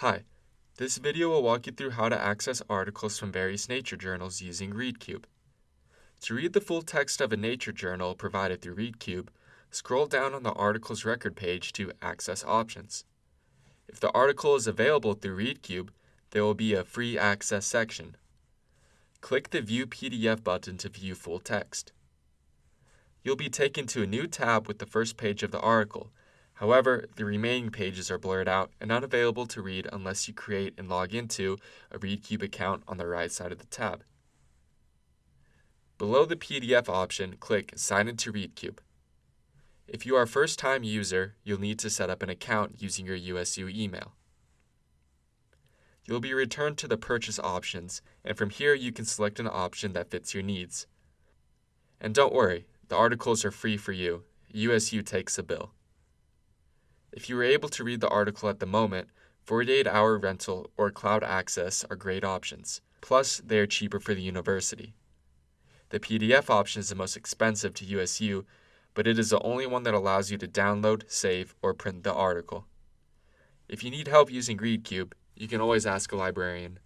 Hi, this video will walk you through how to access articles from various nature journals using ReadCube. To read the full text of a nature journal provided through ReadCube, scroll down on the article's record page to Access Options. If the article is available through ReadCube, there will be a Free Access section. Click the View PDF button to view full text. You'll be taken to a new tab with the first page of the article, However, the remaining pages are blurred out and unavailable to read unless you create and log into a ReadCube account on the right side of the tab. Below the PDF option, click Sign into ReadCube. If you are a first-time user, you'll need to set up an account using your USU email. You'll be returned to the Purchase options, and from here you can select an option that fits your needs. And don't worry, the articles are free for you. USU takes a bill. If you are able to read the article at the moment, 48 hour rental or cloud access are great options. Plus, they are cheaper for the university. The PDF option is the most expensive to USU, but it is the only one that allows you to download, save, or print the article. If you need help using ReadCube, you can always ask a librarian.